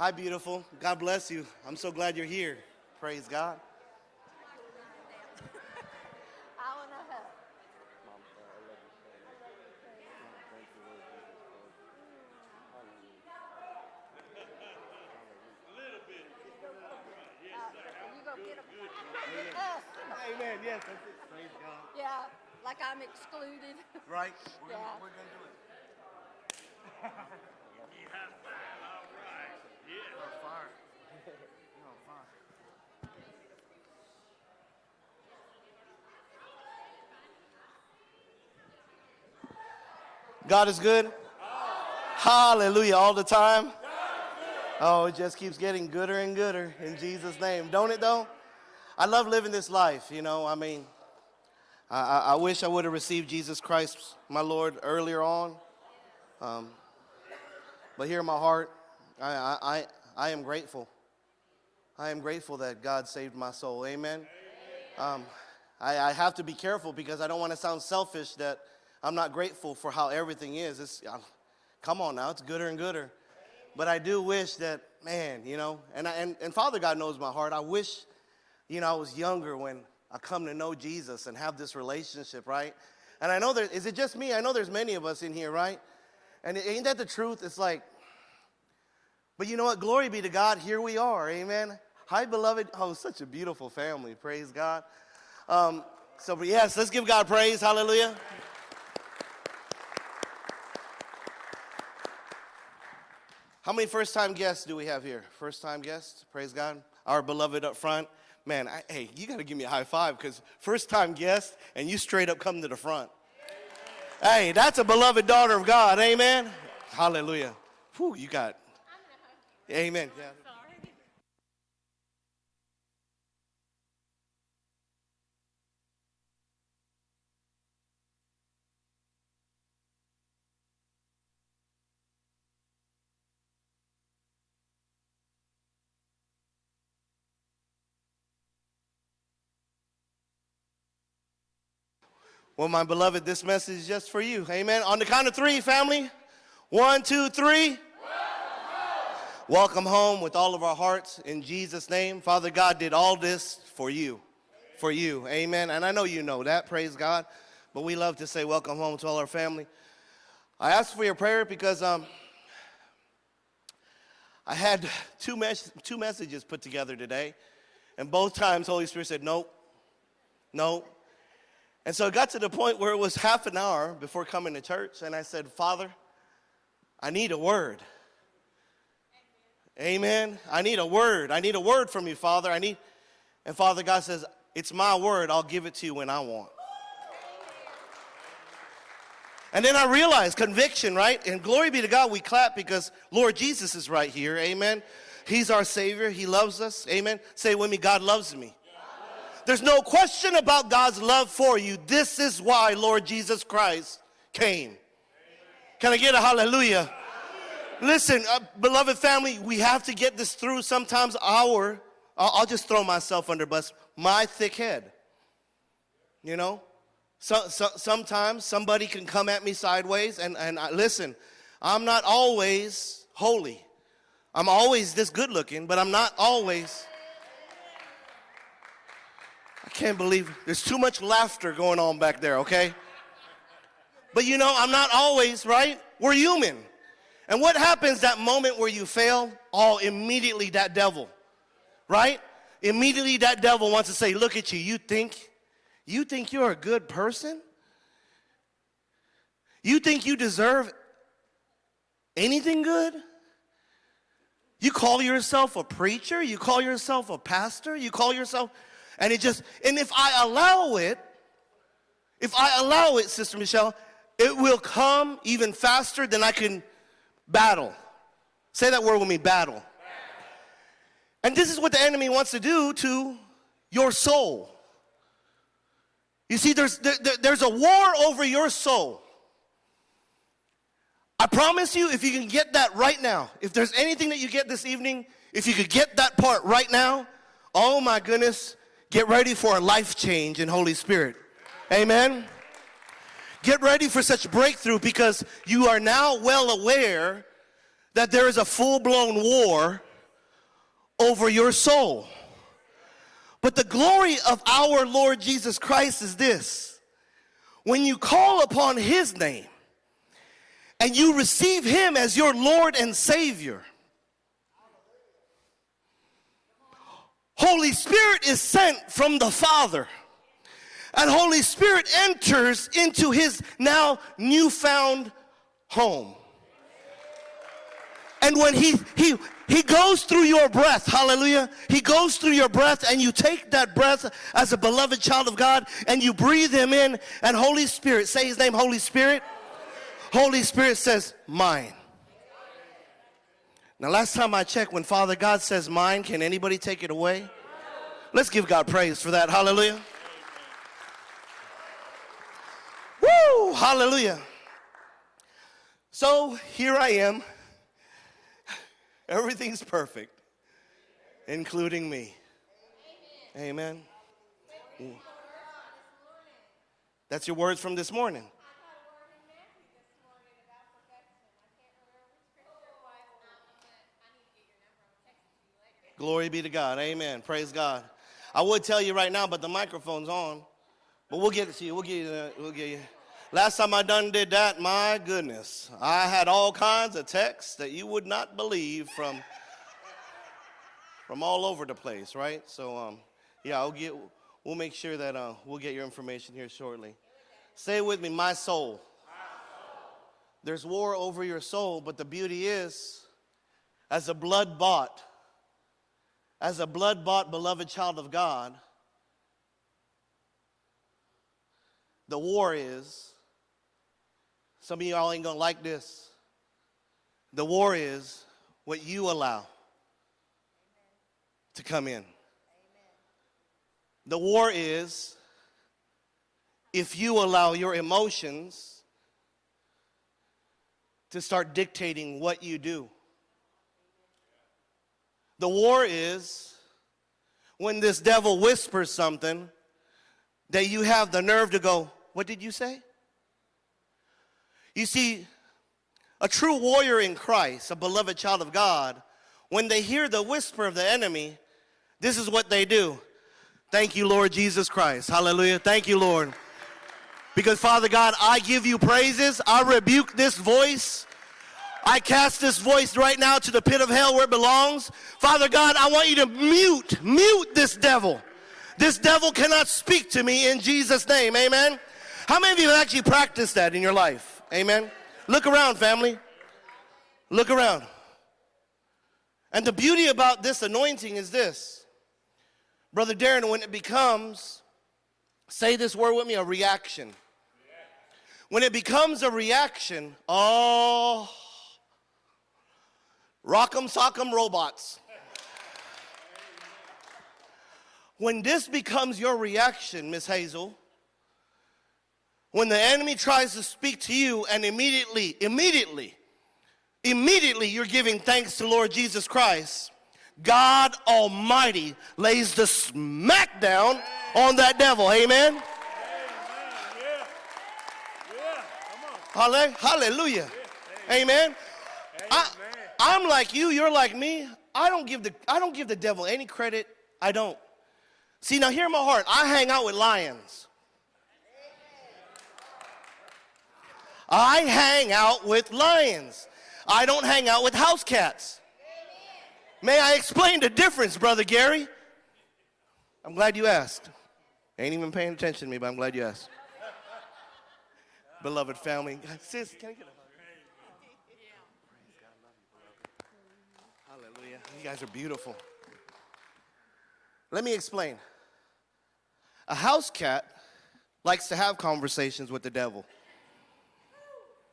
Hi, beautiful. God bless you. I'm so glad you're here. Praise God. I want to hug. You go get 'em. Us. Amen. Yes, that's it. Praise God. Yeah, like I'm excluded. Right? We're Yeah. we're gonna do it. You're on fire. You're on fire. God is good. Hallelujah. All the time. Oh, it just keeps getting gooder and gooder in Jesus' name. Don't it, though? I love living this life, you know. I mean, I, I, wish I would have received Jesus Christ, my Lord, earlier on. Um, but here in my heart, I, I, I, I am grateful. I am grateful that God saved my soul. Amen. Um, I, I have to be careful because I don't want to sound selfish that I'm not grateful for how everything is. It's, come on now, it's gooder and gooder. But I do wish that, man, you know, and, I, and, and Father God knows my heart. I wish, you know, I was younger when I come to know Jesus and have this relationship, right? And I know there, is it just me? I know there's many of us in here, right? And ain't that the truth? It's like, but you know what? Glory be to God. Here we are. Amen. Hi, beloved. Oh, such a beautiful family. Praise God. Um, so, but yes, let's give God praise. Hallelujah. How many first time guests do we have here? First time guests? Praise God. Our beloved up front. Man, I, hey, you got to give me a high five because first time guest and you straight up come to the front. Hey, that's a beloved daughter of God. Amen. Hallelujah. Whew, you got. Amen. Yeah. Well, my beloved, this message is just for you. Amen. On the count of three, family. One, two, three. Welcome home with all of our hearts in Jesus' name. Father God did all this for you. For you. Amen. And I know you know that. Praise God. But we love to say welcome home to all our family. I asked for your prayer because um, I had two, mes- two messages put together today. And both times, Holy Spirit said, nope, nope. And so it got to the point where it was half an hour before coming to church, and I said, Father, I need a word. Amen. I need a word. I need a word from you, Father. I need, and Father God says, It's my word. I'll give it to you when I want. And then I realized conviction, right? And glory be to God, we clap because Lord Jesus is right here. Amen. He's our Savior. He loves us. Amen. Say with me, God loves me. There's no question about God's love for you. This is why Lord Jesus Christ came. Can I get a hallelujah? Listen, uh, beloved family, we have to get this through. Sometimes our, I'll, I'll just throw myself under bus, my thick head. You know? So, so, sometimes somebody can come at me sideways, and, and I, listen, I'm not always holy. I'm always this good looking, but I'm not always. I can't believe there's too much laughter going on back there, okay? But you know, I'm not always, right? We're human. And what happens that moment where you fail? Oh, immediately that devil, right? Immediately that devil wants to say, look at you, you think, you think you're a good person? You think you deserve anything good? You call yourself a preacher? You call yourself a pastor? You call yourself, and it just, and if I allow it, if I allow it, Sister Michelle, it will come even faster than I can battle. Say that word with me battle. And this is what the enemy wants to do to your soul. You see, there's, there, there's a war over your soul. I promise you, if you can get that right now, if there's anything that you get this evening, if you could get that part right now, oh my goodness, get ready for a life change in Holy Spirit. Amen. Get ready for such breakthrough because you are now well aware that there is a full blown war over your soul. But the glory of our Lord Jesus Christ is this when you call upon his name and you receive him as your Lord and Savior, Holy Spirit is sent from the Father. And Holy Spirit enters into his now newfound home. And when he he he goes through your breath, hallelujah. He goes through your breath, and you take that breath as a beloved child of God and you breathe him in. And Holy Spirit, say his name, Holy Spirit. Holy Spirit says, Mine. Now, last time I checked, when Father God says mine, can anybody take it away? Let's give God praise for that. Hallelujah. Woo! Hallelujah. So here I am. Everything's perfect, including me. Amen. Amen. That's your words from this morning. Glory be to God. Amen. Praise God. I would tell you right now, but the microphone's on. But we'll get it to you. We'll get you. We'll get you. Last time I done did that, my goodness, I had all kinds of texts that you would not believe from from all over the place, right? So, um, yeah, I'll get. We'll make sure that uh, we'll get your information here shortly. Say it with me, my soul. There's war over your soul, but the beauty is, as a blood bought as a blood bought, beloved child of God, the war is, some of y'all ain't gonna like this. The war is what you allow to come in. The war is if you allow your emotions to start dictating what you do. The war is when this devil whispers something that you have the nerve to go, What did you say? You see, a true warrior in Christ, a beloved child of God, when they hear the whisper of the enemy, this is what they do. Thank you, Lord Jesus Christ. Hallelujah. Thank you, Lord. Because, Father God, I give you praises. I rebuke this voice I cast this voice right now to the pit of hell where it belongs. Father God, I want you to mute, mute this devil. This devil cannot speak to me in Jesus' name. Amen. How many of you have actually practiced that in your life? Amen. Look around, family. Look around. And the beauty about this anointing is this. Brother Darren, when it becomes, say this word with me, a reaction. When it becomes a reaction, oh, Rock'em sock'em robots. When this becomes your reaction, Miss Hazel, when the enemy tries to speak to you and immediately, immediately, immediately you're giving thanks to Lord Jesus Christ, God Almighty lays the smackdown on that devil. Amen? Hallelujah. Amen. I, I'm like you, you're like me. I don't give the I don't give the devil any credit. I don't. See, now hear my heart. I hang out with lions. I hang out with lions. I don't hang out with house cats. May I explain the difference, Brother Gary? I'm glad you asked. Ain't even paying attention to me, but I'm glad you asked. Beloved family. Sis, can I get a You guys are beautiful. Let me explain. A house cat likes to have conversations with the devil.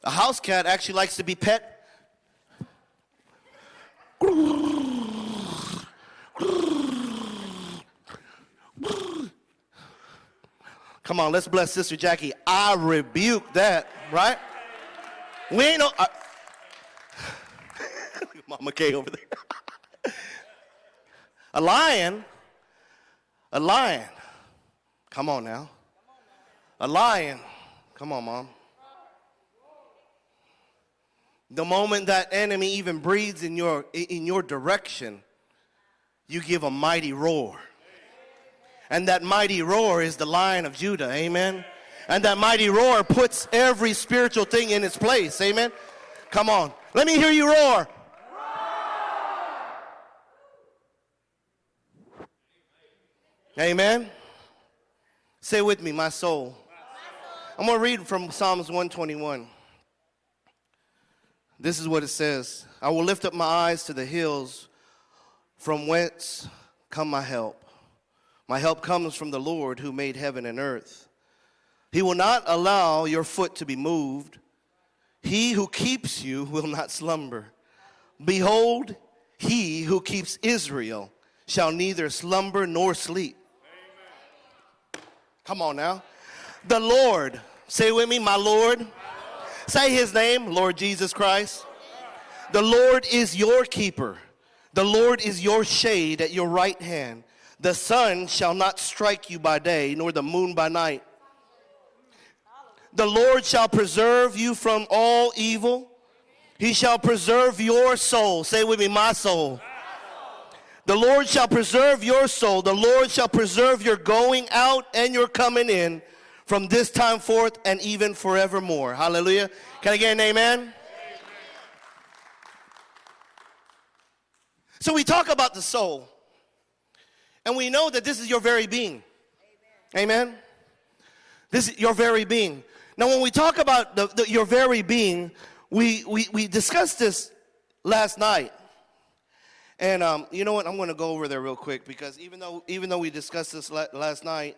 A house cat actually likes to be pet. Come on, let's bless Sister Jackie. I rebuke that, right? We ain't no. I, Mama K over there. A lion, a lion, come on now. A lion, come on, mom. The moment that enemy even breathes in your, in your direction, you give a mighty roar. And that mighty roar is the lion of Judah. Amen. And that mighty roar puts every spiritual thing in its place. Amen. Come on. Let me hear you roar. Amen. Say with me, my soul. I'm going to read from Psalms 121. This is what it says I will lift up my eyes to the hills, from whence come my help. My help comes from the Lord who made heaven and earth. He will not allow your foot to be moved. He who keeps you will not slumber. Behold, he who keeps Israel shall neither slumber nor sleep. Come on now. The Lord, say with me, my Lord. Say his name, Lord Jesus Christ. The Lord is your keeper. The Lord is your shade at your right hand. The sun shall not strike you by day, nor the moon by night. The Lord shall preserve you from all evil. He shall preserve your soul. Say with me, my soul. The Lord shall preserve your soul. The Lord shall preserve your going out and your coming in from this time forth and even forevermore. Hallelujah. Can I get an amen? So we talk about the soul. And we know that this is your very being. Amen. This is your very being. Now, when we talk about the, the, your very being, we, we, we discussed this last night. And um, you know what? I'm going to go over there real quick because even though even though we discussed this la- last night,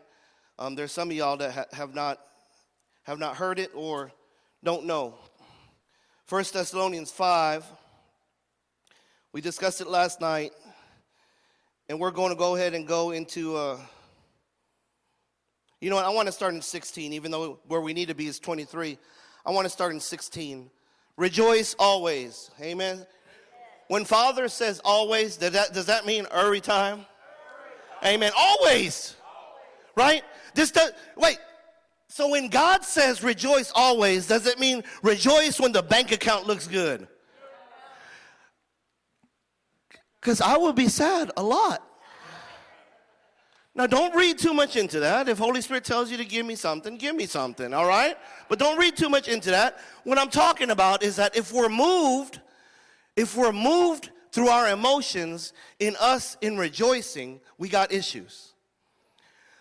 um, there's some of y'all that ha- have not have not heard it or don't know. First Thessalonians five. We discussed it last night, and we're going to go ahead and go into. Uh, you know what? I want to start in 16, even though where we need to be is 23. I want to start in 16. Rejoice always. Amen. When Father says always, does that, does that mean every time? Amen. Always. Right? This does, wait. So when God says rejoice always, does it mean rejoice when the bank account looks good? Because I will be sad a lot. Now, don't read too much into that. If Holy Spirit tells you to give me something, give me something, all right? But don't read too much into that. What I'm talking about is that if we're moved if we're moved through our emotions in us in rejoicing, we got issues.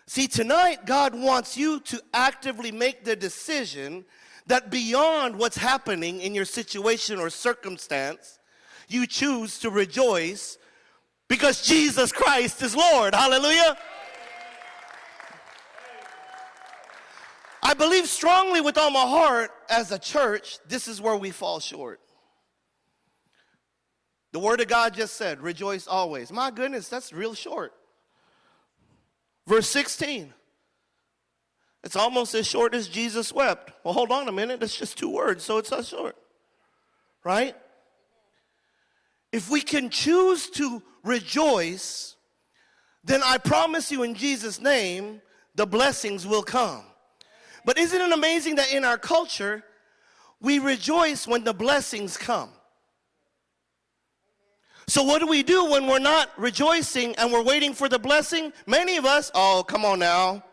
See, tonight, God wants you to actively make the decision that beyond what's happening in your situation or circumstance, you choose to rejoice because Jesus Christ is Lord. Hallelujah. I believe strongly with all my heart as a church, this is where we fall short. The word of God just said, rejoice always. My goodness, that's real short. Verse 16. It's almost as short as Jesus wept. Well, hold on a minute. It's just two words, so it's as short. Right? If we can choose to rejoice, then I promise you in Jesus' name, the blessings will come. But isn't it amazing that in our culture, we rejoice when the blessings come? So, what do we do when we're not rejoicing and we're waiting for the blessing? Many of us, oh, come on now.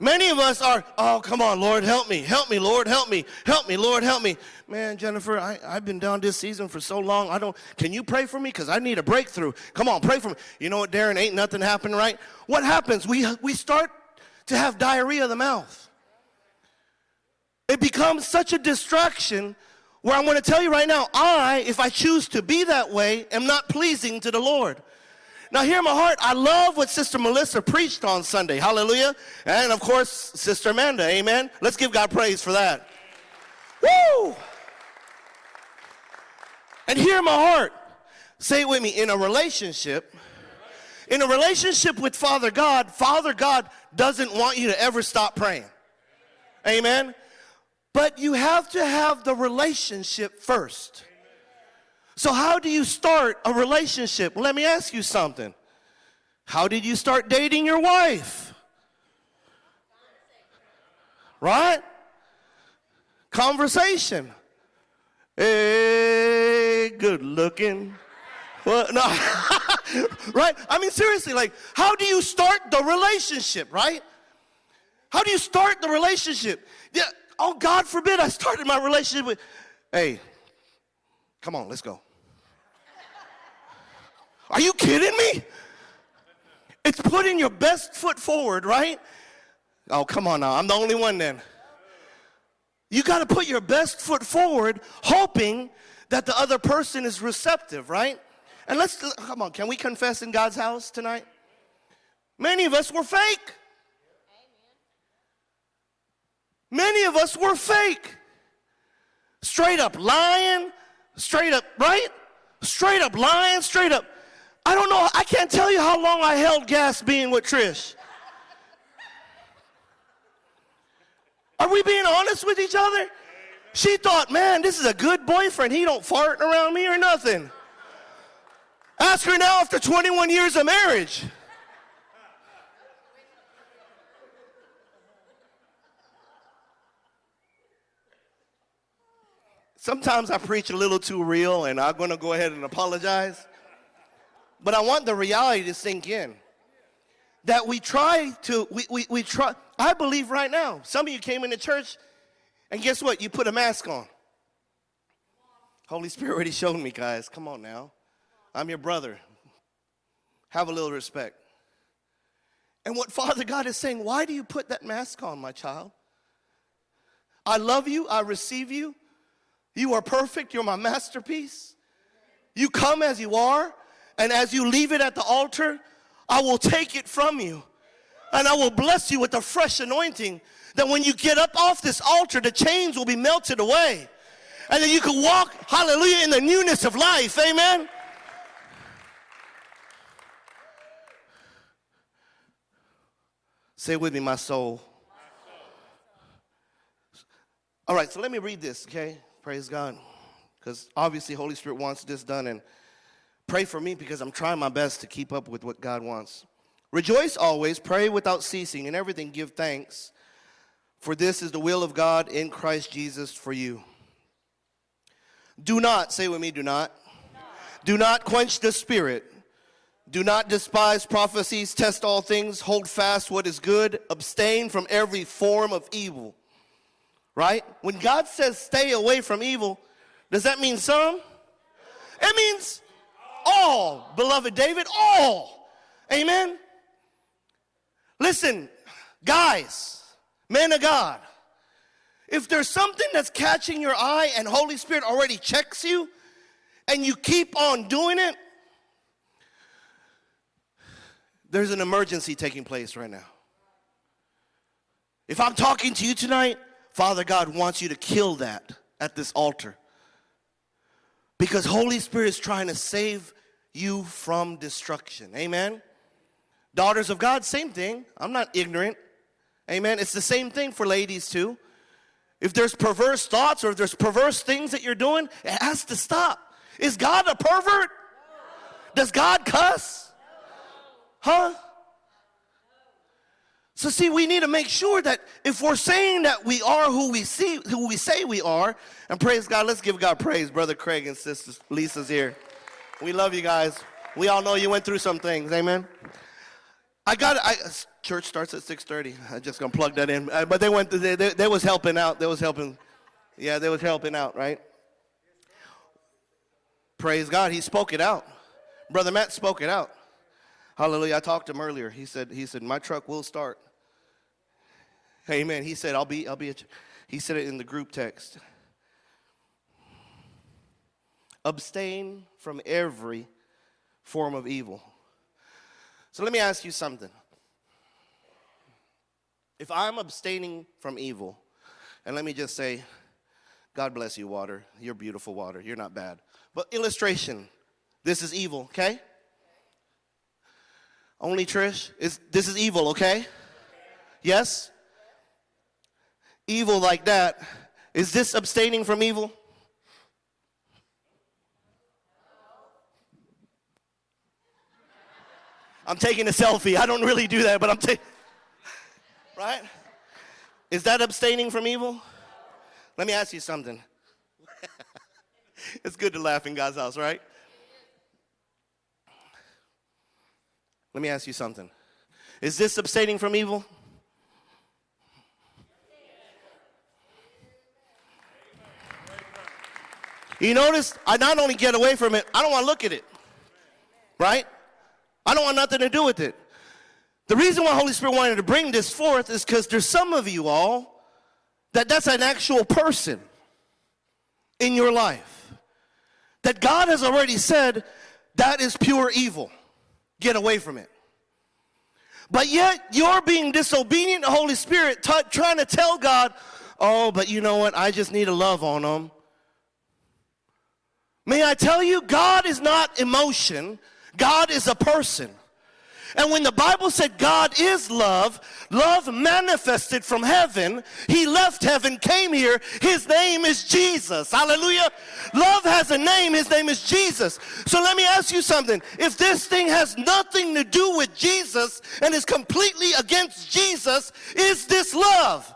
Many of us are, oh, come on, Lord, help me. Help me, Lord, help me. Help me, Lord, help me. Man, Jennifer, I, I've been down this season for so long. I don't, can you pray for me? Because I need a breakthrough. Come on, pray for me. You know what, Darren? Ain't nothing happening, right? What happens? We, we start to have diarrhea of the mouth. It becomes such a distraction where I'm going to tell you right now, I, if I choose to be that way, am not pleasing to the Lord. Now, hear my heart. I love what Sister Melissa preached on Sunday. Hallelujah. And of course, Sister Amanda. Amen. Let's give God praise for that. Woo! And hear my heart. Say it with me. In a relationship, in a relationship with Father God, Father God doesn't want you to ever stop praying. Amen. But you have to have the relationship first. So, how do you start a relationship? Let me ask you something. How did you start dating your wife? Right? Conversation. Hey, good looking. Well, no. right? I mean, seriously, like, how do you start the relationship, right? How do you start the relationship? Yeah, oh, God forbid I started my relationship with, hey, come on, let's go. Are you kidding me? It's putting your best foot forward, right? Oh, come on now. I'm the only one then. You got to put your best foot forward, hoping that the other person is receptive, right? And let's, come on, can we confess in God's house tonight? Many of us were fake. Many of us were fake. Straight up lying, straight up, right? Straight up lying, straight up. I don't know, I can't tell you how long I held gas being with Trish. Are we being honest with each other? She thought, man, this is a good boyfriend. He don't fart around me or nothing. Ask her now after 21 years of marriage. Sometimes I preach a little too real, and I'm going to go ahead and apologize. But I want the reality to sink in. That we try to, we, we, we try, I believe right now, some of you came into church, and guess what? You put a mask on. Holy Spirit already showed me, guys. Come on now. I'm your brother. Have a little respect. And what Father God is saying, why do you put that mask on, my child? I love you, I receive you. You are perfect, you're my masterpiece. You come as you are, and as you leave it at the altar, I will take it from you. And I will bless you with a fresh anointing that when you get up off this altar, the chains will be melted away. And then you can walk, hallelujah, in the newness of life. Amen. Say with me, my soul. All right, so let me read this, okay? Praise God. Because obviously, Holy Spirit wants this done. And pray for me because I'm trying my best to keep up with what God wants. Rejoice always, pray without ceasing, and everything give thanks, for this is the will of God in Christ Jesus for you. Do not, say with me, do not. Do not quench the spirit. Do not despise prophecies, test all things, hold fast what is good, abstain from every form of evil. Right? When God says stay away from evil, does that mean some? It means all, beloved David, all. Amen? Listen, guys, men of God, if there's something that's catching your eye and Holy Spirit already checks you and you keep on doing it, there's an emergency taking place right now. If I'm talking to you tonight, Father God wants you to kill that at this altar. Because Holy Spirit is trying to save you from destruction. Amen. Daughters of God, same thing. I'm not ignorant. Amen. It's the same thing for ladies too. If there's perverse thoughts or if there's perverse things that you're doing, it has to stop. Is God a pervert? Does God cuss? Huh? So see, we need to make sure that if we're saying that we are who we see, who we say we are, and praise God, let's give God praise, brother Craig and sister Lisa's here. We love you guys. We all know you went through some things, amen. I got I, church starts at 6:30. I just gonna plug that in. Uh, but they went. They, they, they was helping out. They was helping. Yeah, they was helping out, right? Praise God. He spoke it out. Brother Matt spoke it out. Hallelujah. I talked to him earlier. He said, he said, my truck will start. Amen. He said, I'll be, I'll be, he said it in the group text. Abstain from every form of evil. So let me ask you something. If I'm abstaining from evil, and let me just say, God bless you, water. You're beautiful water. You're not bad. But illustration, this is evil, okay? Only Trish, is this is evil, okay? Yes? Evil like that. Is this abstaining from evil? I'm taking a selfie. I don't really do that, but I'm taking, right? Is that abstaining from evil? Let me ask you something. it's good to laugh in God's house, right? Let me ask you something. Is this abstaining from evil? You notice I not only get away from it, I don't want to look at it. Right? I don't want nothing to do with it. The reason why Holy Spirit wanted to bring this forth is because there's some of you all that that's an actual person in your life. That God has already said that is pure evil. Get away from it. But yet you're being disobedient to Holy Spirit, trying to tell God, oh, but you know what? I just need a love on them. May I tell you, God is not emotion, God is a person. And when the Bible said God is love, love manifested from heaven, He left heaven, came here. His name is Jesus. Hallelujah. Love has a name, His name is Jesus. So let me ask you something. If this thing has nothing to do with Jesus and is completely against Jesus, is this love?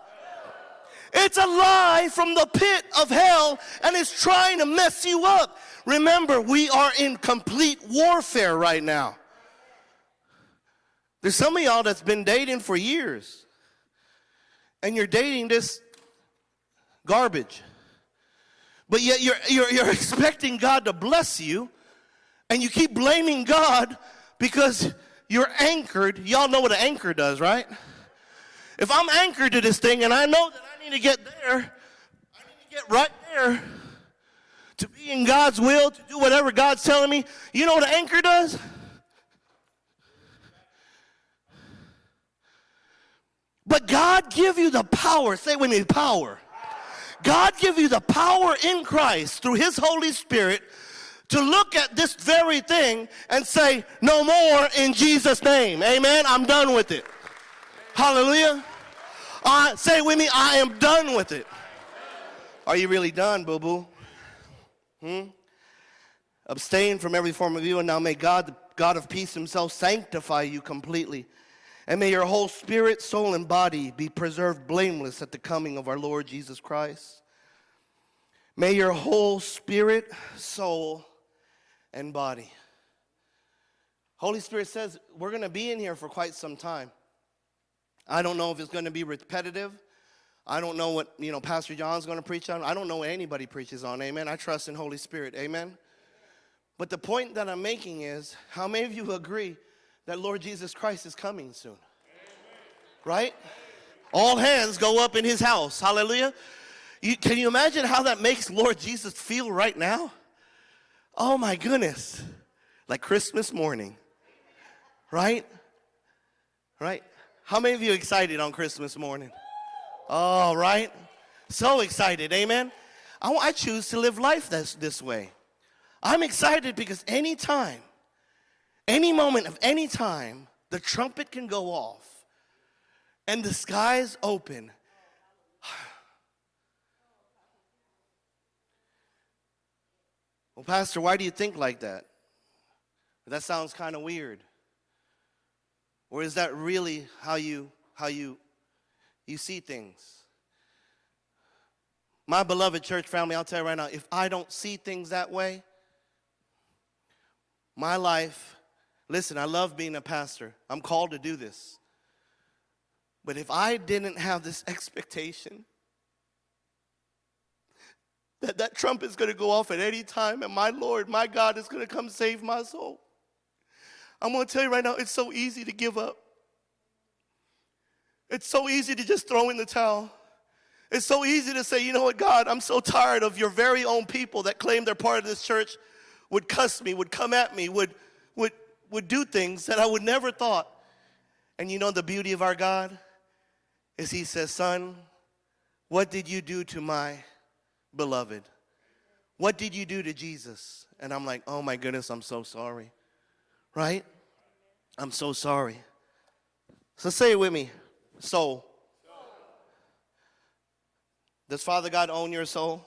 It's a lie from the pit of hell and it's trying to mess you up. Remember, we are in complete warfare right now. There's some of y'all that's been dating for years and you're dating this garbage. But yet you're, you're, you're expecting God to bless you and you keep blaming God because you're anchored. Y'all know what an anchor does, right? If I'm anchored to this thing and I know that I need to get there, I need to get right there to be in God's will, to do whatever God's telling me, you know what an anchor does? But God give you the power, say with me, power. God give you the power in Christ through his Holy Spirit to look at this very thing and say, no more in Jesus' name. Amen. I'm done with it. Hallelujah. Uh, say with me, I am done with it. Are you really done, boo boo? Hmm? Abstain from every form of evil, and now may God, the God of peace himself, sanctify you completely. And may your whole spirit, soul, and body be preserved blameless at the coming of our Lord Jesus Christ. May your whole spirit, soul, and body. Holy Spirit says we're going to be in here for quite some time. I don't know if it's going to be repetitive. I don't know what, you know, Pastor John's going to preach on. I don't know what anybody preaches on. Amen. I trust in Holy Spirit. Amen. But the point that I'm making is how many of you agree that Lord Jesus Christ is coming soon? Right? All hands go up in his house. Hallelujah. You, can you imagine how that makes Lord Jesus feel right now? Oh my goodness. Like Christmas morning. Right? Right? How many of you excited on Christmas morning? All right. So excited. Amen. I, I choose to live life this, this way. I'm excited because anytime, any moment of any time, the trumpet can go off and the skies open. Well, Pastor, why do you think like that? That sounds kind of weird. Or is that really how you how you you see things? My beloved church family, I'll tell you right now, if I don't see things that way, my life, listen, I love being a pastor. I'm called to do this. But if I didn't have this expectation that that trump is going to go off at any time and my Lord, my God is going to come save my soul, I'm going to tell you right now, it's so easy to give up. It's so easy to just throw in the towel. It's so easy to say, you know what, God, I'm so tired of your very own people that claim they're part of this church would cuss me, would come at me, would, would, would do things that I would never thought. And you know the beauty of our God is he says, son, what did you do to my beloved? What did you do to Jesus? And I'm like, oh my goodness, I'm so sorry. Right? I'm so sorry. So say it with me soul. Does Father God own your soul?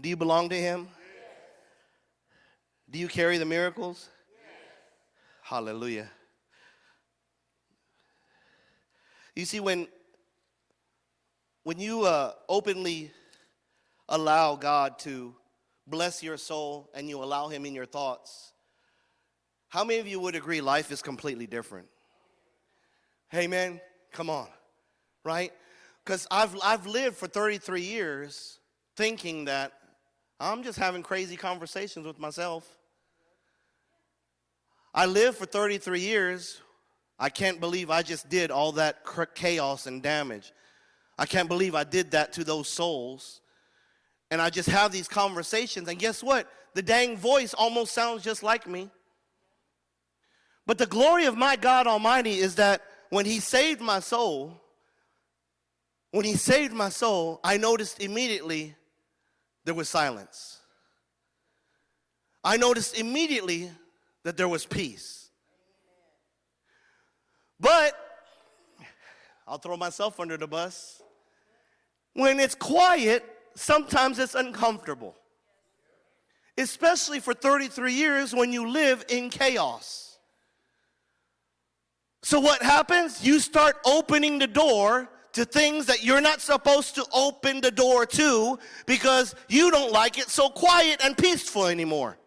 Do you belong to Him? Do you carry the miracles? Hallelujah. You see, when, when you uh, openly allow God to bless your soul and you allow Him in your thoughts, How many of you would agree life is completely different? Hey, man, come on, right? Because I've, I've lived for 33 years thinking that I'm just having crazy conversations with myself. I lived for 33 years. I can't believe I just did all that chaos and damage. I can't believe I did that to those souls. And I just have these conversations, and guess what? The dang voice almost sounds just like me. But the glory of my God Almighty is that when He saved my soul, when He saved my soul, I noticed immediately there was silence. I noticed immediately that there was peace. But I'll throw myself under the bus. When it's quiet, sometimes it's uncomfortable. Especially for 33 years when you live in chaos. So, what happens? You start opening the door to things that you're not supposed to open the door to because you don't like it so quiet and peaceful anymore.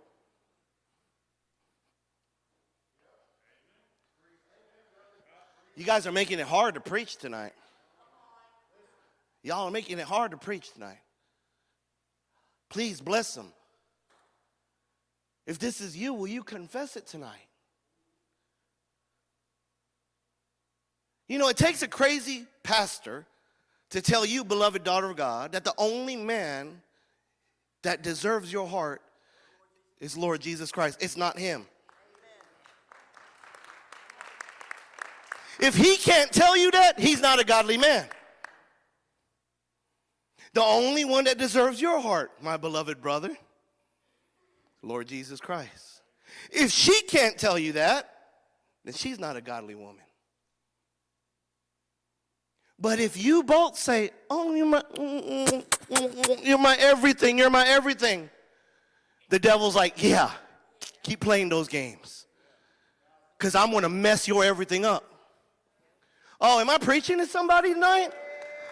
You guys are making it hard to preach tonight. Y'all are making it hard to preach tonight. Please bless them. If this is you, will you confess it tonight? You know, it takes a crazy pastor to tell you, beloved daughter of God, that the only man that deserves your heart is Lord Jesus Christ. It's not him. If he can't tell you that, he's not a godly man. The only one that deserves your heart, my beloved brother, Lord Jesus Christ. If she can't tell you that, then she's not a godly woman. But if you both say, "Oh, you're my, you're my everything, you're my everything," the devil's like, "Yeah, keep playing those games, because I'm going to mess your everything up." Oh, am I preaching to somebody tonight?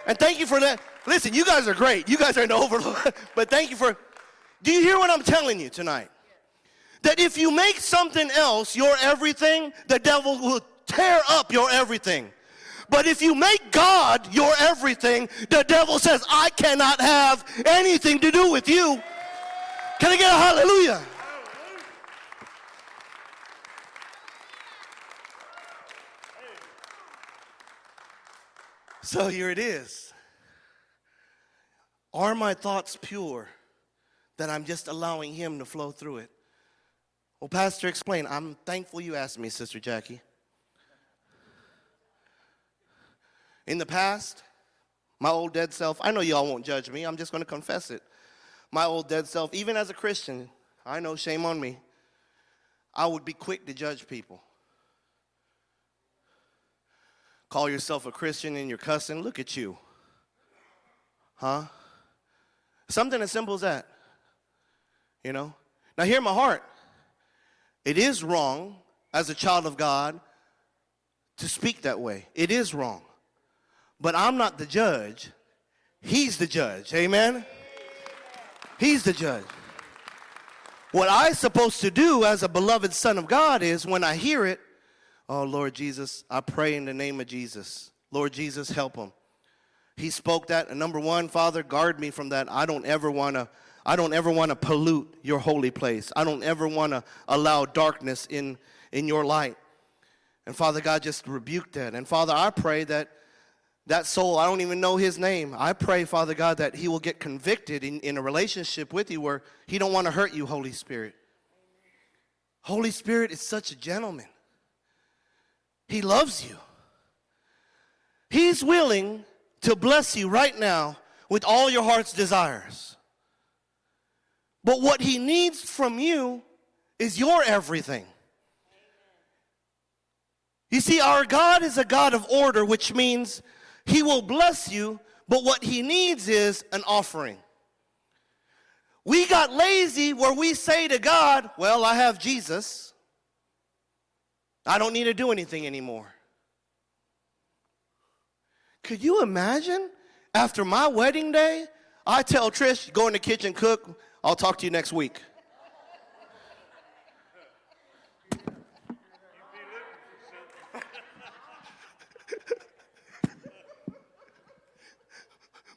And thank you for that. Listen, you guys are great. You guys are in the overload. but thank you for. Do you hear what I'm telling you tonight? That if you make something else your everything, the devil will tear up your everything. But if you make God your everything, the devil says, I cannot have anything to do with you. Can I get a hallelujah? So here it is. Are my thoughts pure that I'm just allowing Him to flow through it? Well, Pastor, explain. I'm thankful you asked me, Sister Jackie. In the past, my old dead self, I know y'all won't judge me, I'm just to confess it. My old dead self, even as a Christian, I know shame on me, I would be quick to judge people. Call yourself a Christian and you're cussing, look at you. Huh? Something as simple as that. You know? Now, hear my heart. It is wrong as a child of God to speak that way. It is wrong. But I'm not the judge. He's the judge. Amen? He's the judge. What I'm supposed to do as a beloved son of God is when I hear it, oh Lord Jesus, I pray in the name of Jesus. Lord Jesus, help him. He spoke that. And number one, Father, guard me from that. I don't ever want to. I don't ever want to pollute your holy place. I don't ever want to allow darkness in, in your light. And Father God, just rebuked that. And Father, I pray that that soul, I don't even know his name. I pray, Father God, that he will get convicted in, in a relationship with you where he don't want to hurt you, Holy Spirit. Holy Spirit is such a gentleman. He loves you. He's willing to bless you right now with all your heart's desires. But what he needs from you is your everything. You see, our God is a God of order, which means he will bless you, but what he needs is an offering. We got lazy where we say to God, Well, I have Jesus. I don't need to do anything anymore. Could you imagine after my wedding day, I tell Trish, go in the kitchen, cook, I'll talk to you next week.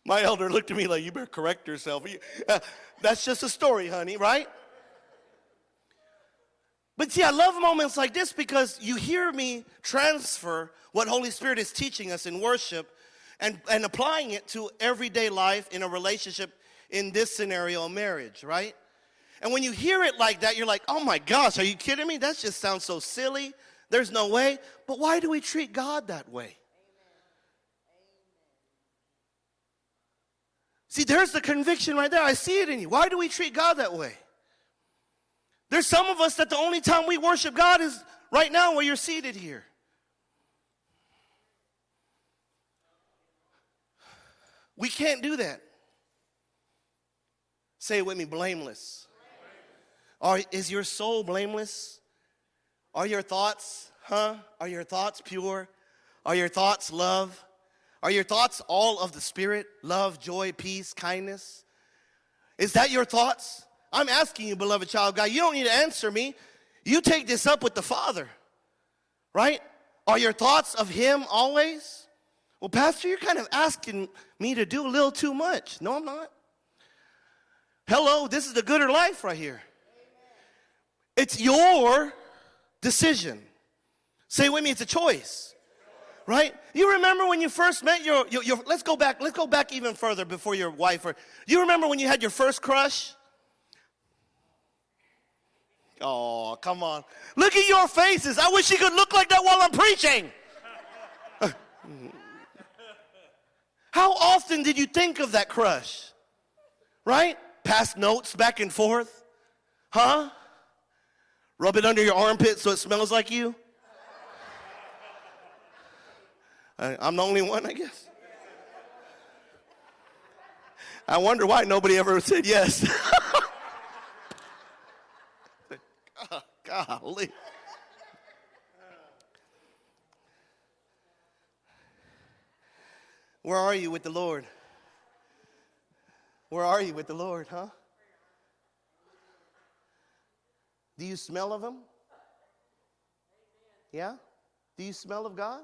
My elder looked at me like, you better correct yourself. Uh, that's just a story, honey, right? But see, I love moments like this because you hear me transfer what Holy Spirit is teaching us in worship and, and applying it to everyday life in a relationship in this scenario, marriage, right? And when you hear it like that, you're like, oh my gosh, are you kidding me? That just sounds so silly. There's no way. But why do we treat God that way? See, there's the conviction right there. I see it in you. Why do we treat God that way? There's some of us that the only time we worship God is right now where you're seated here. We can't do that. Say it with me blameless. Are, is your soul blameless? Are your thoughts, huh? Are your thoughts pure? Are your thoughts love? Are your thoughts all of the Spirit? Love, joy, peace, kindness? Is that your thoughts? I'm asking you, beloved child God, you don't need to answer me. You take this up with the Father, right? Are your thoughts of Him always? Well, Pastor, you're kind of asking me to do a little too much. No, I'm not. Hello, this is the gooder life right here. It's your decision. Say with me, it's a choice. Right? You remember when you first met your, your, your, let's go back, let's go back even further before your wife. Or, you remember when you had your first crush? Oh, come on. Look at your faces. I wish you could look like that while I'm preaching. How often did you think of that crush? Right? Pass notes back and forth? Huh? Rub it under your armpit so it smells like you? I'm the only one, I guess. I wonder why nobody ever said yes. Golly. Where are you with the Lord? Where are you with the Lord, huh? Do you smell of Him? Yeah? Do you smell of God?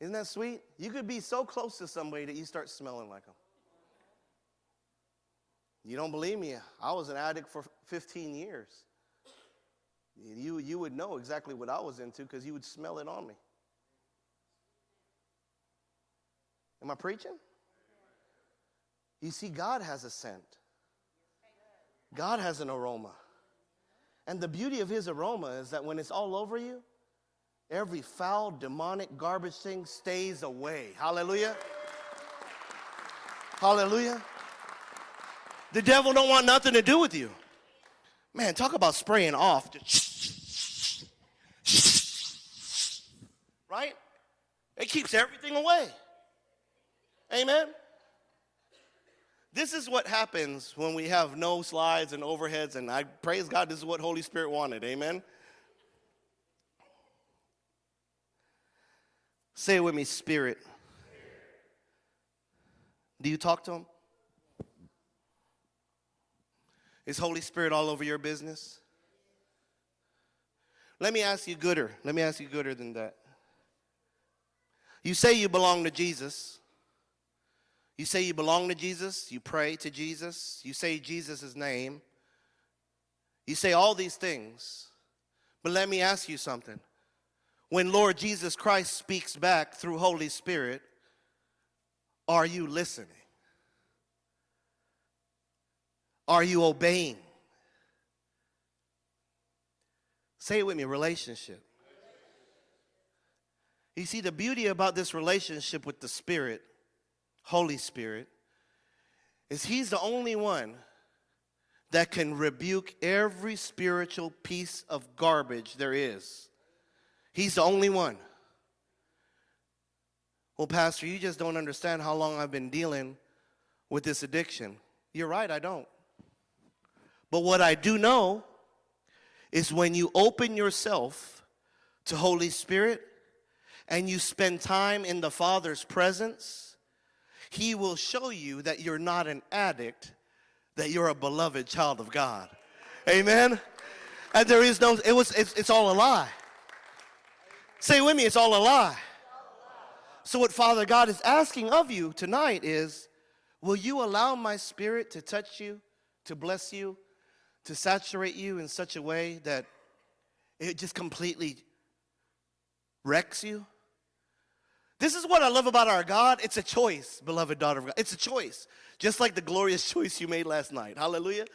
Isn't that sweet? You could be so close to somebody that you start smelling like them. You don't believe me? I was an addict for 15 years. You, you would know exactly what I was into because you would smell it on me. Am I preaching? You see, God has a scent, God has an aroma. And the beauty of his aroma is that when it's all over you, every foul, demonic, garbage thing stays away. Hallelujah. Hallelujah. The devil don't want nothing to do with you. Man, talk about spraying off. right? It keeps everything away. Amen. This is what happens when we have no slides and overheads, and I praise God, this is what Holy Spirit wanted. Amen. Say it with me, Spirit. Do you talk to Him? Is Holy Spirit all over your business? Let me ask you gooder. Let me ask you gooder than that. You say you belong to Jesus. You say you belong to Jesus, you pray to Jesus, you say Jesus' name, you say all these things. But let me ask you something. When Lord Jesus Christ speaks back through Holy Spirit, are you listening? Are you obeying? Say it with me relationship. You see, the beauty about this relationship with the Spirit Holy Spirit, is He's the only one that can rebuke every spiritual piece of garbage there is. He's the only one. Well, Pastor, you just don't understand how long I've been dealing with this addiction. You're right, I don't. But what I do know is when you open yourself to Holy Spirit and you spend time in the Father's presence, he will show you that you're not an addict, that you're a beloved child of God. Amen. And there is no, it was, it's, it's all a lie. Say with me, it's all a lie. So, what Father God is asking of you tonight is will you allow my spirit to touch you, to bless you, to saturate you in such a way that it just completely wrecks you? This is what I love about our God. It's a choice, beloved daughter of God. It's a choice. Just like the glorious choice you made last night. Hallelujah.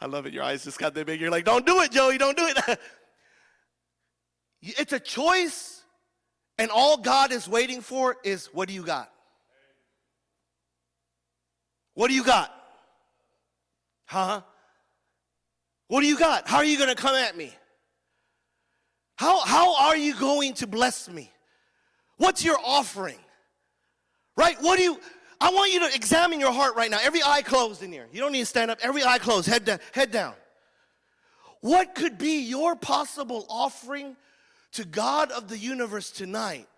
I love it. Your eyes just got that big. You're like, don't do it, Joey. Don't do it. it's a choice, and all God is waiting for is what do you got? What do you got? Huh? What do you got? How are you going to come at me? How, how are you going to bless me? What's your offering? Right? What do you, I want you to examine your heart right now. Every eye closed in here. You don't need to stand up. Every eye closed, head down. Head down. What could be your possible offering to God of the universe tonight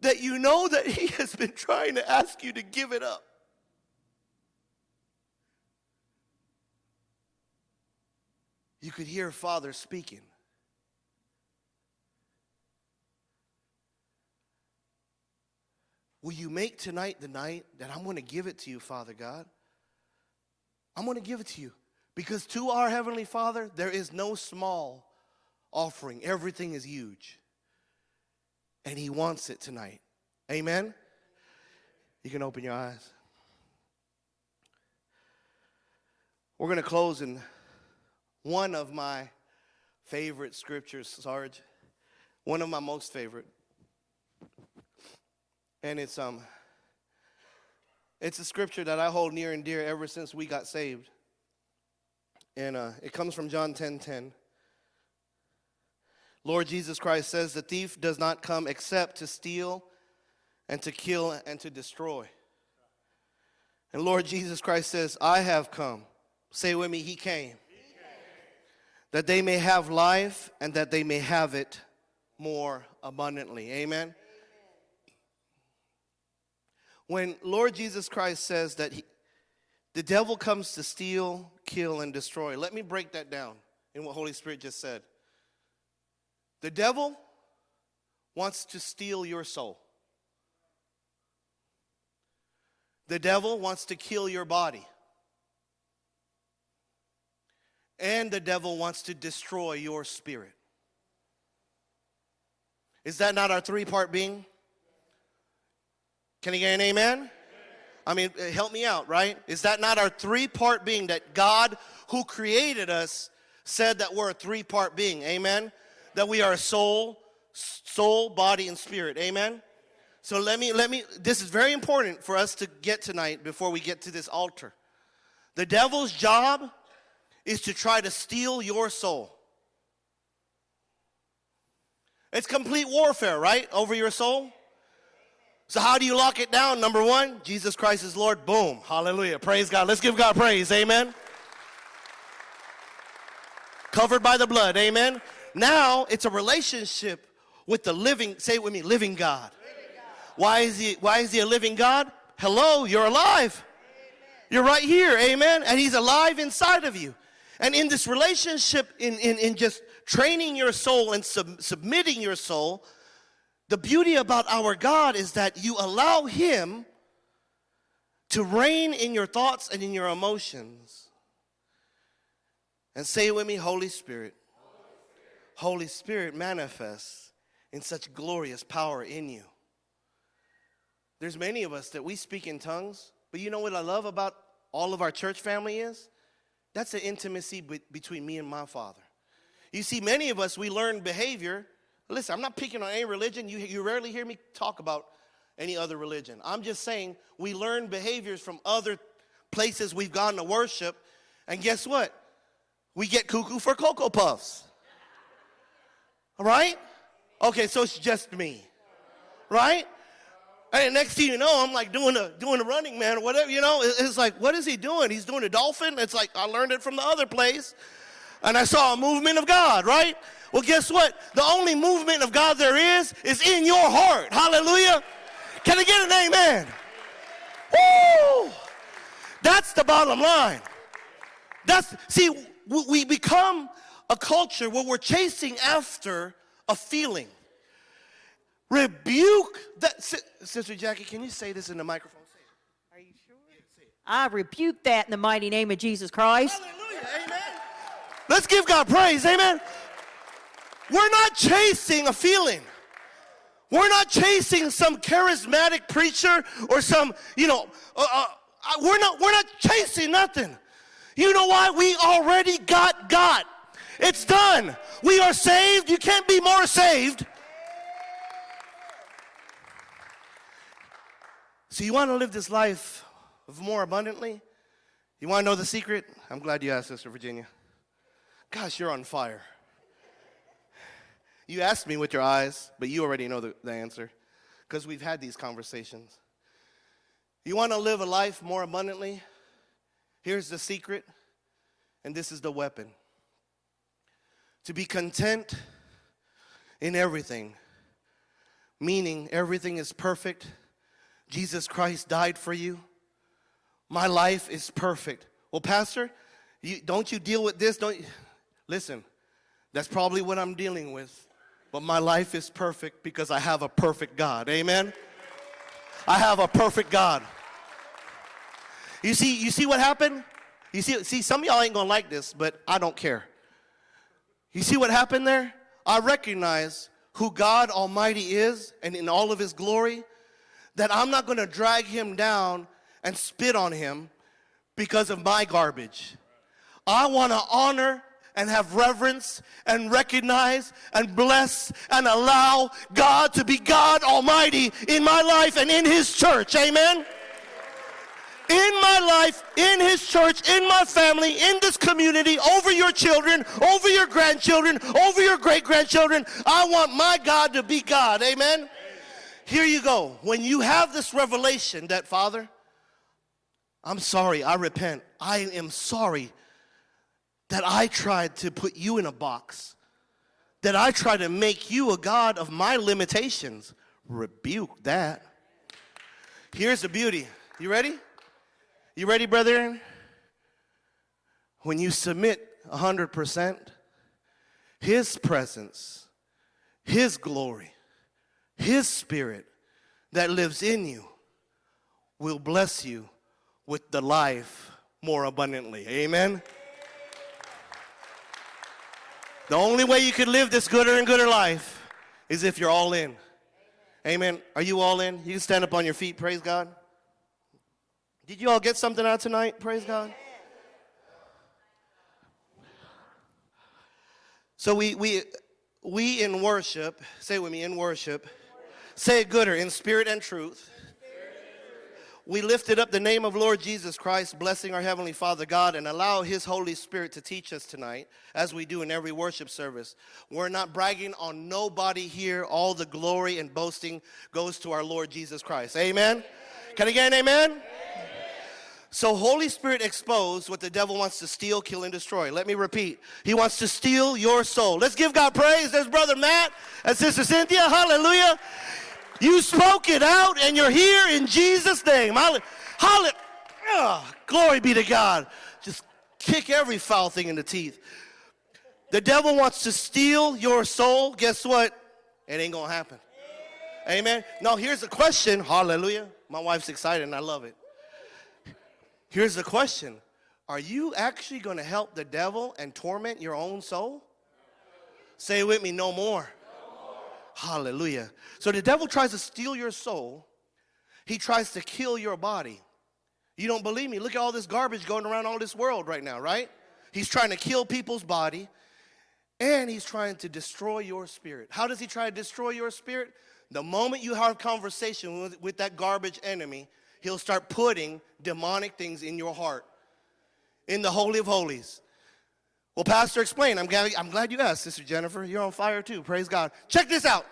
that you know that He has been trying to ask you to give it up? You could hear Father speaking. Will you make tonight the night that I'm going to give it to you, Father God? I'm going to give it to you. Because to our Heavenly Father, there is no small offering, everything is huge. And He wants it tonight. Amen? You can open your eyes. We're going to close in one of my favorite scriptures, Sarge. One of my most favorite and it's um it's a scripture that I hold near and dear ever since we got saved. And uh, it comes from John 10 10. Lord Jesus Christ says, The thief does not come except to steal and to kill and to destroy. And Lord Jesus Christ says, I have come. Say with me, He came. He came. That they may have life and that they may have it more abundantly. Amen. When Lord Jesus Christ says that he, the devil comes to steal, kill, and destroy, let me break that down in what Holy Spirit just said. The devil wants to steal your soul. The devil wants to kill your body. And the devil wants to destroy your spirit. Is that not our three part being? Can you get an amen? I mean, uh, help me out, right? Is that not our three part being that God, who created us, said that we're a three part being? Amen? That we are a soul, soul, body, and spirit. Amen? So let me, let me, this is very important for us to get tonight before we get to this altar. The devil's job is to try to steal your soul. It's complete warfare, right? Over your soul. So, how do you lock it down? Number one, Jesus Christ is Lord. Boom. Hallelujah. Praise God. Let's give God praise. Amen. Covered by the blood. Amen. Now it's a relationship with the living, say it with me, living God. Living God. Why is he why is he a living God? Hello, you're alive. Amen. You're right here, amen. And he's alive inside of you. And in this relationship, in, in, in just training your soul and sub, submitting your soul, the beauty about our God is that you allow Him to reign in your thoughts and in your emotions. And say with me, Holy Spirit. Holy Spirit manifests in such glorious power in you. There's many of us that we speak in tongues, but you know what I love about all of our church family is? That's the intimacy be between me and my Father. You see, many of us, we learn behavior Listen, I'm not picking on any religion. You, you rarely hear me talk about any other religion. I'm just saying we learn behaviors from other places we've gone to worship, and guess what? We get cuckoo for Cocoa Puffs. Right? Okay, so it's just me. Right? And next thing you know, I'm like doing a doing a running man or whatever, you know. It's like, what is he doing? He's doing a dolphin. It's like I learned it from the other place. And I saw a movement of God, right? Well, guess what? The only movement of God there is is in your heart. Hallelujah. Can I get an amen? Woo! That's the bottom line. That's see, we become a culture where we're chasing after a feeling. Rebuke that. Si- Sister Jackie, can you say this in the microphone? Are you sure? I rebuke that in the mighty name of Jesus Christ. Hallelujah. Amen. Let's give God praise. Amen. We're not chasing a feeling. We're not chasing some charismatic preacher or some, you know, uh, uh, we're not we're not chasing nothing. You know why? We already got God. It's done. We are saved. You can't be more saved. So you want to live this life of more abundantly? You want to know the secret? I'm glad you asked, Sister Virginia. Gosh, you're on fire. You asked me with your eyes, but you already know the, the answer because we've had these conversations. You want to live a life more abundantly? Here's the secret, and this is the weapon to be content in everything, meaning everything is perfect. Jesus Christ died for you. My life is perfect. Well, Pastor, you, don't you deal with this? Don't you? Listen, that's probably what I'm dealing with. But my life is perfect because I have a perfect God. Amen. I have a perfect God. You see, you see what happened? You see, see, some of y'all ain't gonna like this, but I don't care. You see what happened there? I recognize who God Almighty is and in all of his glory, that I'm not gonna drag him down and spit on him because of my garbage. I wanna honor and have reverence and recognize and bless and allow God to be God Almighty in my life and in His church. Amen. Life, in His church, in my family, in this community, over your children, over your grandchildren, over your great grandchildren. I want my God to be God. Amen. Here you go. When you have this revelation that, Father, I'm sorry, I repent. I am sorry that I tried to put you in a box, that I tried to make you a God of my limitations. Rebuke that. Here's the beauty. You ready? You ready, brethren? When you submit 100%, His presence, His glory, His Spirit that lives in you will bless you with the life more abundantly. Amen? The only way you can live this gooder and gooder life is if you're all in. Amen. Are you all in? You can stand up on your feet. Praise God. Did you all get something out tonight? Praise God. So we we we in worship, say with me in worship. Say it gooder in spirit and truth we lifted up the name of Lord Jesus Christ, blessing our Heavenly Father God, and allow His Holy Spirit to teach us tonight, as we do in every worship service. We're not bragging on nobody here. All the glory and boasting goes to our Lord Jesus Christ. Amen? Can I get an amen? amen? So, Holy Spirit exposed what the devil wants to steal, kill, and destroy. Let me repeat. He wants to steal your soul. Let's give God praise. There's Brother Matt and Sister Cynthia. Hallelujah. You spoke it out and you're here in Jesus' name. Hallelujah. Glory be to God. Just kick every foul thing in the teeth. The devil wants to steal your soul. Guess what? It ain't going to happen. Amen. Now, here's the question. Hallelujah. My wife's excited and I love it. Here's the question Are you actually going to help the devil and torment your own soul? Say with me, no more. Hallelujah. So the devil tries to steal your soul. He tries to kill your body. You don't believe me? Look at all this garbage going around all this world right now, right? He's trying to kill people's body and he's trying to destroy your spirit. How does he try to destroy your spirit? The moment you have conversation with, with that garbage enemy, he'll start putting demonic things in your heart, in the Holy of Holies. Well, Pastor, explain. I'm glad, I'm glad you asked, Sister Jennifer. You're on fire too. Praise God. Check this out.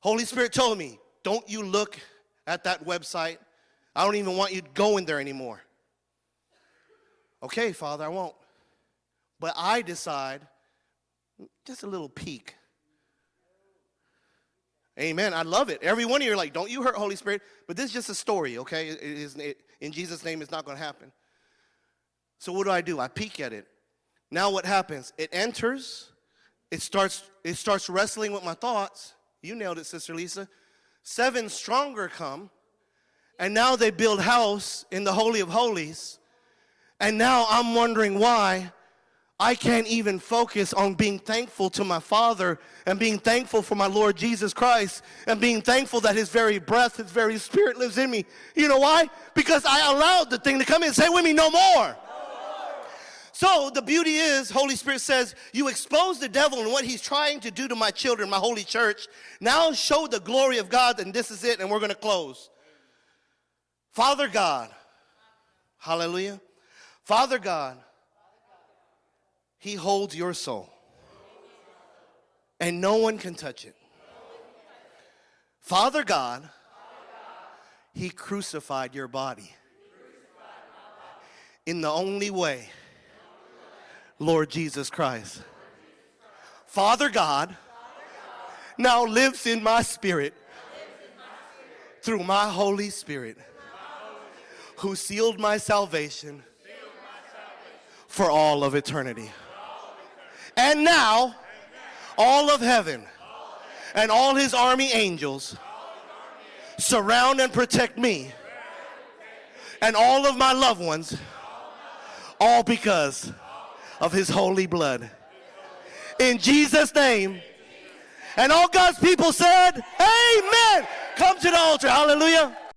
Holy Spirit told me, don't you look at that website. I don't even want you going there anymore. Okay, Father, I won't. But I decide just a little peek. Amen. I love it. Every one of you are like, don't you hurt Holy Spirit. But this is just a story, okay? It in Jesus' name, it's not going to happen. So what do I do? I peek at it. Now what happens? It enters, it starts, it starts wrestling with my thoughts. You nailed it, Sister Lisa. Seven stronger come, and now they build house in the Holy of Holies. And now I'm wondering why I can't even focus on being thankful to my Father and being thankful for my Lord Jesus Christ and being thankful that His very breath, His very Spirit lives in me. You know why? Because I allowed the thing to come in. Say with me, no more. So the beauty is, Holy Spirit says, you expose the devil and what he's trying to do to my children, my holy church. Now show the glory of God, and this is it, and we're going to close. Father God, hallelujah. Father God, he holds your soul, and no one can touch it. Father God, he crucified your body in the only way Lord Jesus Christ. Father God now lives in my spirit through my Holy Spirit who sealed my salvation for all of eternity. And now, all of heaven and all his army angels surround and protect me and all of my loved ones, all because of his holy blood. In Jesus' name. And all God's people said, Amen. Come to the altar. Hallelujah.